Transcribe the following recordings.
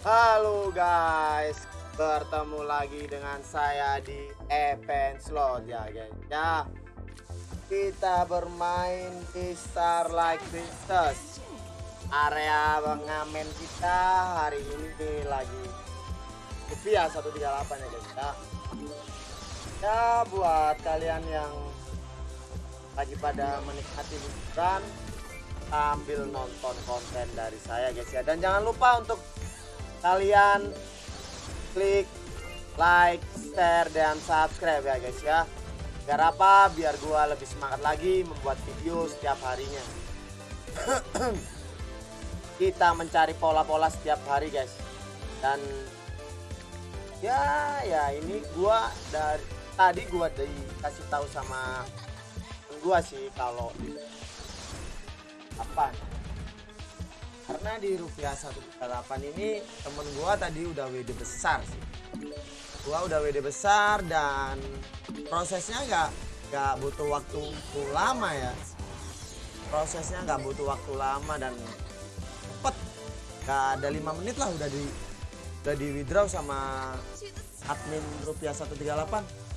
Halo guys, bertemu lagi dengan saya di event slot ya guys. Ya, kita bermain di Starlight Princess. Area pengamen kita hari ini lagi rupiah 138 ya guys. Ya. ya buat kalian yang lagi pada menikmati liburan sambil nonton konten dari saya guys ya dan jangan lupa untuk kalian klik like, share, dan subscribe ya guys ya. Biar apa? Biar gua lebih semangat lagi membuat video setiap harinya. Kita mencari pola-pola setiap hari guys. Dan ya ya ini gua dari tadi gua dikasih tahu sama gua sih kalau apa karena di rupiah 138 ini temen gua tadi udah WD besar sih. Gua udah WD besar dan prosesnya nggak nggak butuh waktu lama ya. Prosesnya nggak butuh waktu lama dan cepet. Nggak ada lima menit lah udah di udah di withdraw sama admin rupiah 138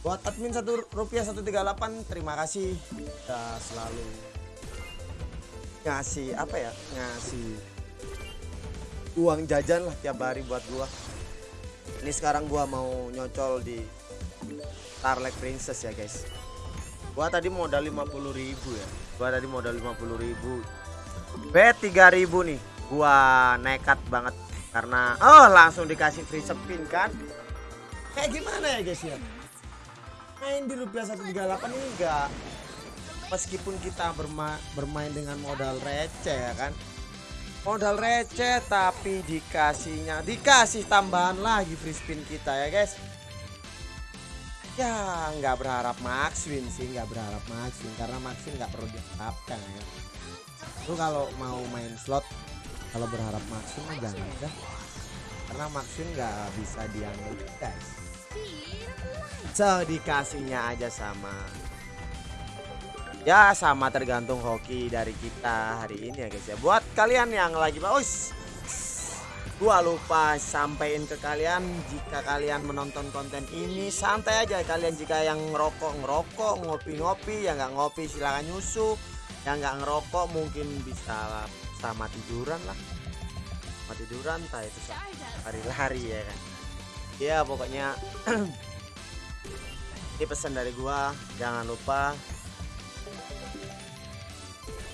buat admin satu rupiah 138 terima kasih. Udah selalu ngasih apa ya ngasih uang jajan lah tiap hari buat gua. Ini sekarang gua mau nyocol di Starlight Princess ya guys. Gua tadi modal 50.000 ya. Gua tadi modal 50.000 B 3000 nih. Gua nekat banget karena oh langsung dikasih free spin kan? Kayak gimana ya guys ya? Main di rupiah 138 ini enggak meskipun kita berma bermain dengan modal receh ya kan? Modal receh tapi dikasihnya dikasih tambahan lagi free spin kita ya guys. Ya nggak berharap max win sih nggak berharap max win karena max win nggak perlu diharapkan ya. Lu kalau mau main slot kalau berharap max win jangan dah karena max win nggak bisa diambil guys. So dikasihnya aja sama ya sama tergantung hoki dari kita hari ini ya guys ya. Buat kalian yang lagi baus gua lupa sampaikan ke kalian jika kalian menonton konten ini santai aja kalian. Jika yang ngerokok ngerokok ngopi-ngopi yang nggak ngopi silahkan nyusu. Yang nggak ngerokok mungkin bisa sama tiduran lah. Sama tiduran tak itu lari-lari ya kan. Ya pokoknya ini pesan dari gua. Jangan lupa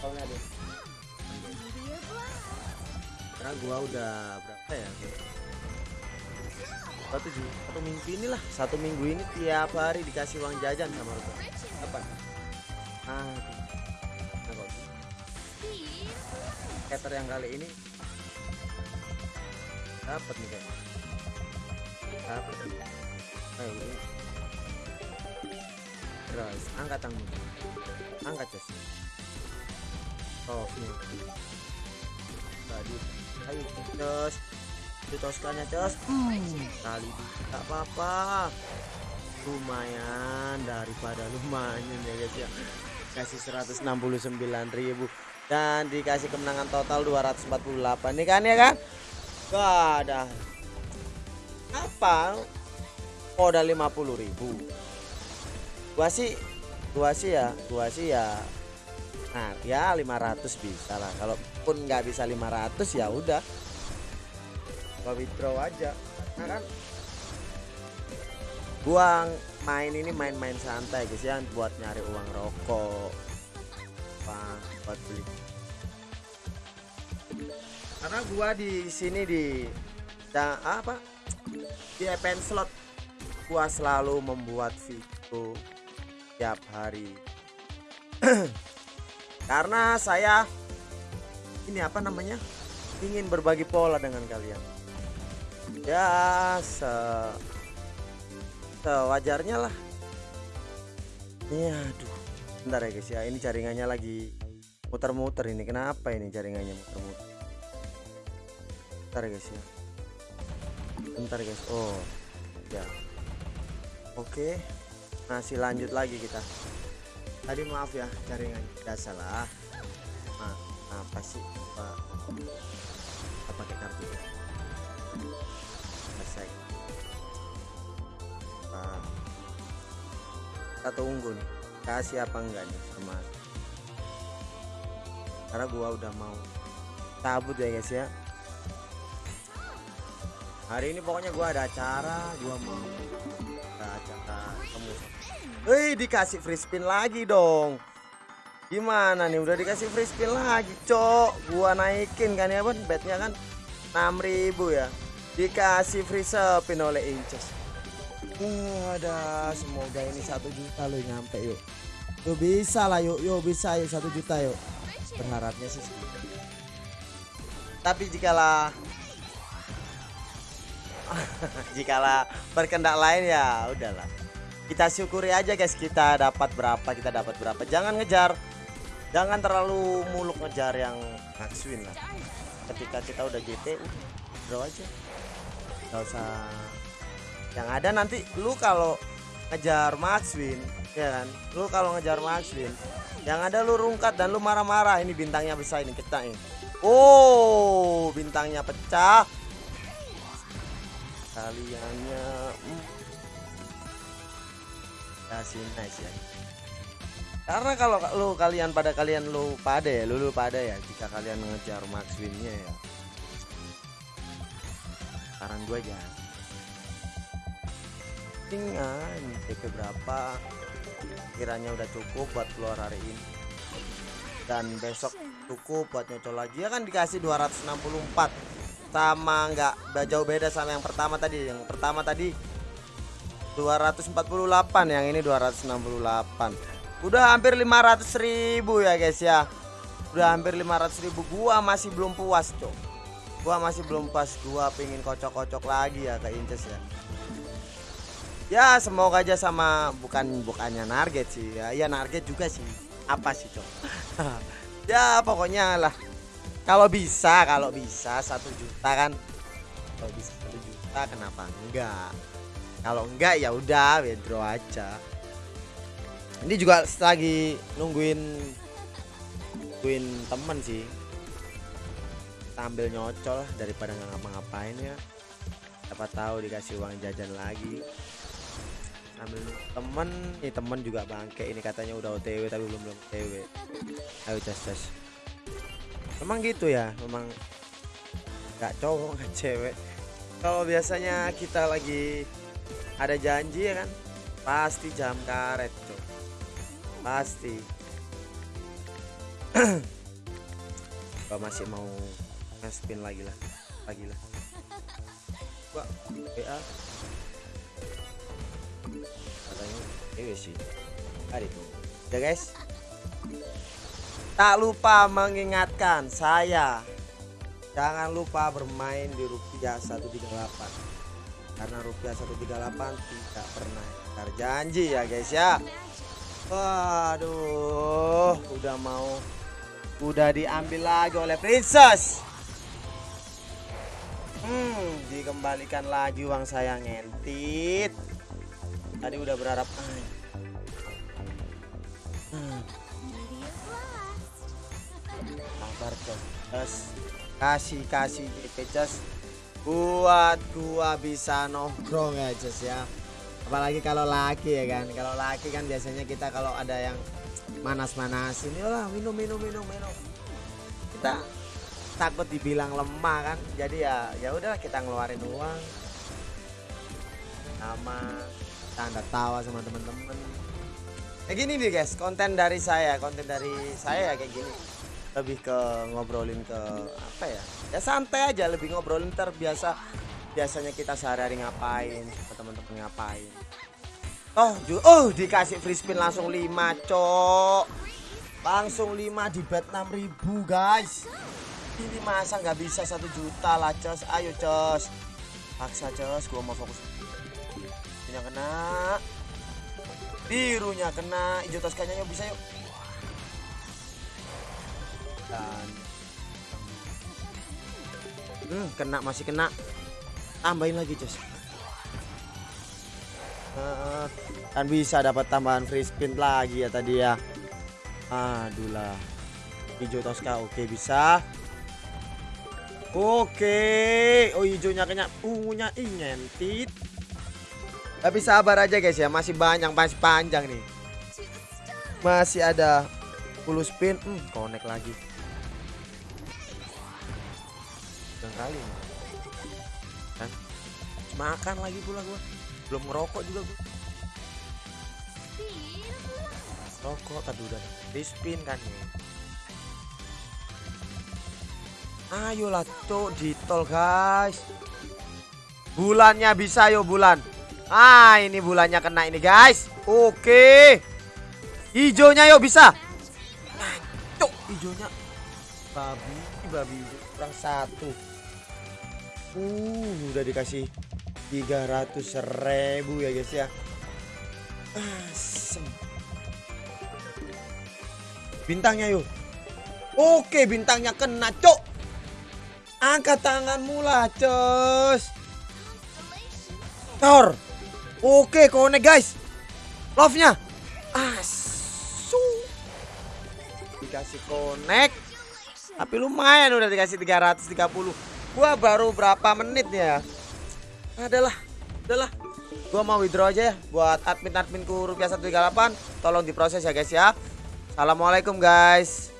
tahunnya deh karena gua udah berapa ya? Satu satu minggu ini lah satu minggu ini tiap hari dikasih uang jajan sama Rupa apa? Ah nah, Cater yang kali ini. Dapat nih kayak dapat ini. Terus angkat tangan. Angkat cos oh ini tadi. Ayo cos ditoskannya cos hmm, kali tak apa-apa. Lumayan daripada lumayan ya guys ya. Kasih 169.000 dan dikasih kemenangan total 248 nih kan ya kan? Gak ada apa modal 50.000 gua sih gua sih ya gua sih ya nah ya 500 bisa lah. Kalaupun nggak bisa 500 ya udah. Gua withdraw aja. Nah kan? Gua main ini main-main santai guys ya buat nyari uang rokok apa buat beli. Karena gua di sini di da, apa? Di event slot. Gua selalu membuat video tiap hari karena saya ini apa namanya ingin berbagi pola dengan kalian. Ya se sewajarnya lah. Ya aduh bentar ya guys ya ini jaringannya lagi muter-muter ini. Kenapa ini jaringannya muter-muter? Bentar ya guys ya. Bentar guys oh ya. Oke masih lanjut lagi kita tadi maaf ya jaringan tidak salah. Apa sih? Apa, apa pakai kartu ya. selesai apa kita tunggu kasih apa enggak nih sama. Karena gua udah mau tabut ya guys ya. Hari ini pokoknya gua ada acara gua mau ada acara temu Hei dikasih free spin lagi dong. Gimana nih udah dikasih free spin lagi cok. Gua naikin kan ya bun? Betnya kan 6000 ya. Dikasih free spin oleh Inces. Ada semoga ini satu juta lo nyampe yuk. Yuk bisa lah yuk. Yuk bisa yuk. Satu juta yuk. Berharapnya sih segitu. tapi jikalah jikalah berkendak lain ya udahlah kita syukuri aja guys. Kita dapat berapa kita dapat berapa. Jangan ngejar. Jangan terlalu muluk ngejar yang max win lah. Ketika kita udah GT draw aja. Gak usah. Yang ada nanti lu kalau ngejar max win ya kan? Lu kalau ngejar max win yang ada lu rungkat dan lu marah-marah. Ini bintangnya besar ini kita ini. Oh bintangnya pecah. Kaliannya hmm. Kasih nice ya karena kalau lu kalian pada kalian lu pada ya lu, lu pada ya jika kalian ngejar max winnya ya. Saran gue aja. Tinggal TP berapa kiranya udah cukup buat keluar hari ini. Dan besok cukup buat nyocol lagi. Ya kan dikasih 264 sama nggak jauh beda sama yang pertama tadi. Yang pertama tadi 248 yang ini 268 udah hampir 500 ribu ya guys ya. Udah hampir 500 ribu. Gua masih belum puas cok. Gua masih belum puas. Gua pengen kocok-kocok lagi ya ke Inces ya. Ya semoga aja sama bukan bukannya target sih ya. Ya target juga sih. Apa sih cok? Ya pokoknya lah. Kalau bisa kalau bisa satu juta kan. Kalau bisa satu juta kenapa enggak kalau enggak ya udah withdraw aja. Ini juga lagi nungguin nungguin temen sih. Tampil nyocol daripada nggak ngapa-ngapain ya. Siapa tahu dikasih uang jajan lagi. Ambil temen nih temen juga bangke. Ini katanya udah OTW tapi belum belum OTW ayo tes tes. Memang gitu ya memang nggak cowok nggak cewek. Kalau biasanya kita lagi ada janji ya kan? Pasti jam karet tuh pasti. Gua masih mau spin lagi lah lagi lah. Gua WA katanya iya sih. Hari itu. Ya guys. Tak lupa mengingatkan saya. Jangan lupa bermain di rupiah 138 karena rupiah 138 tidak pernah terjanji ya guys ya. Waduh udah mau udah diambil lagi oleh princess. Hmm dikembalikan lagi uang saya ngentit. Tadi udah berharap hmm. sabar terus kasih kasih GP just buat gua bisa nongkrong ya just ya. Apalagi kalau laki ya kan. Kalau laki kan biasanya kita kalau ada yang manas-manasin lah minum minum minum minum. Kita takut dibilang lemah kan. Jadi ya ya udah kita ngeluarin uang. Sama tanda tawa sama temen-temen. Kayak gini nih guys konten dari saya konten dari saya ya kayak gini lebih ke ngobrolin ke apa ya? Ya santai aja lebih ngobrolin terbiasa biasanya kita sehari-hari ngapain sama temen-temen ngapain. Oh oh dikasih free spin langsung 5 cok. Langsung 5 di bet 6000 guys. Ini masa nggak bisa satu juta lah cos ayo cos paksa cos gua mau fokus. Birunya kena. Birunya kena. Hijau toskanya yuk bisa yuk dan hmm, kena masih kena. Tambahin lagi cus uh, kan bisa dapat tambahan free spin lagi ya tadi ya. Aduh lah. Hijau toska oke bisa. Oke. Oh hijaunya kena. Ungunya ingentit tapi sabar aja guys ya, masih banyak, masih panjang nih. Masih ada 10 spin. Hmm, connect lagi. Kali. Kan? Makan lagi pula gua. Belum ngerokok juga gua. Rokok tadi udah di spin kan ya. Ayolah cok di tol guys. Bulannya bisa yo bulan. Ah ini bulannya kena ini guys. Oke. Hijaunya yuk bisa. Nah, cok hijaunya. Babi, babi kurang satu. Uh, udah dikasih 300 ribu ya guys ya. Asem. Bintangnya yuk. Oke, bintangnya kena, cok. Angkat tanganmu lah, cos. Tor. Oke, connect guys. Love-nya. Asu. Dikasih connect. Tapi lumayan udah dikasih 330. Gua baru berapa menit ya? Adalah, adalah. Gua mau withdraw aja ya buat admin-adminku rupiah 138. Tolong diproses ya guys ya. Assalamualaikum guys.